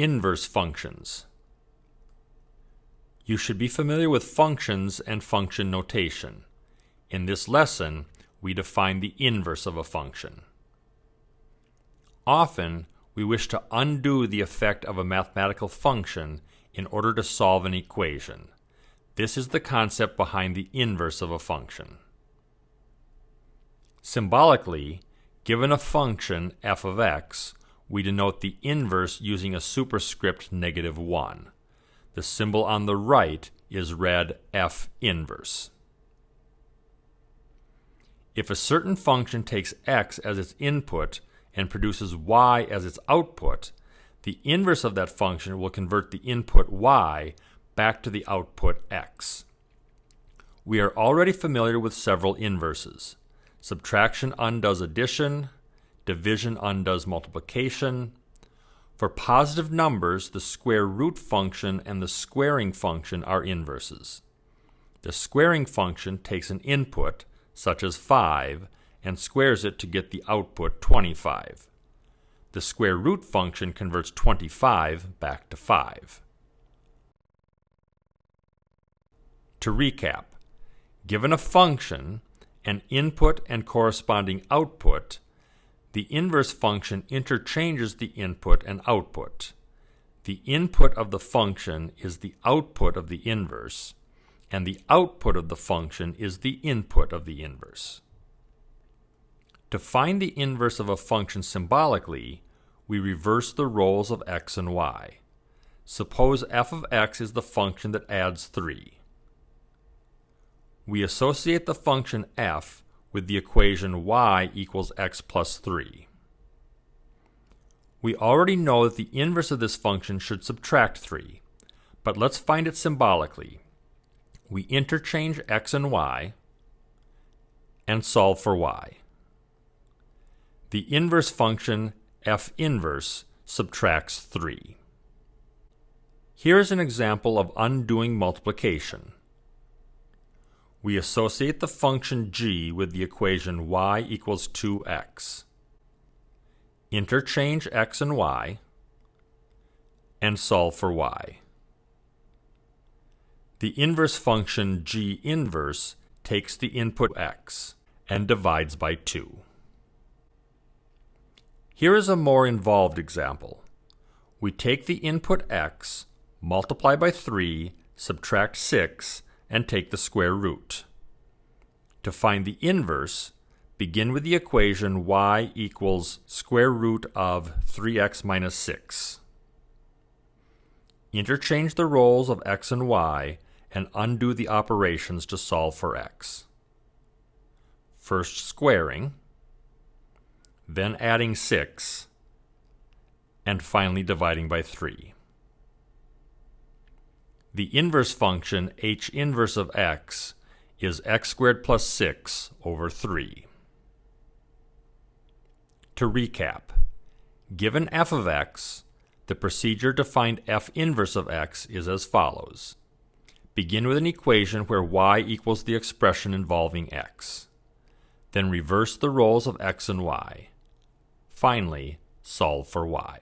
Inverse functions. You should be familiar with functions and function notation. In this lesson, we define the inverse of a function. Often, we wish to undo the effect of a mathematical function in order to solve an equation. This is the concept behind the inverse of a function. Symbolically, given a function f of x, we denote the inverse using a superscript negative 1. The symbol on the right is read f inverse. If a certain function takes x as its input and produces y as its output, the inverse of that function will convert the input y back to the output x. We are already familiar with several inverses. Subtraction undoes addition, division undoes multiplication. For positive numbers, the square root function and the squaring function are inverses. The squaring function takes an input, such as 5, and squares it to get the output 25. The square root function converts 25 back to 5. To recap, given a function, an input and corresponding output, the inverse function interchanges the input and output. The input of the function is the output of the inverse, and the output of the function is the input of the inverse. To find the inverse of a function symbolically, we reverse the roles of x and y. Suppose f of x is the function that adds 3. We associate the function f with the equation y equals x plus 3. We already know that the inverse of this function should subtract 3, but let's find it symbolically. We interchange x and y and solve for y. The inverse function f inverse subtracts 3. Here is an example of undoing multiplication we associate the function g with the equation y equals 2x. Interchange x and y and solve for y. The inverse function g inverse takes the input x and divides by 2. Here is a more involved example. We take the input x, multiply by 3, subtract 6, and take the square root. To find the inverse, begin with the equation y equals square root of 3x minus 6. Interchange the roles of x and y and undo the operations to solve for x. First squaring, then adding 6, and finally dividing by 3 the inverse function h inverse of x is x squared plus 6 over 3. To recap, given f of x, the procedure to find f inverse of x is as follows. Begin with an equation where y equals the expression involving x. Then reverse the roles of x and y. Finally, solve for y.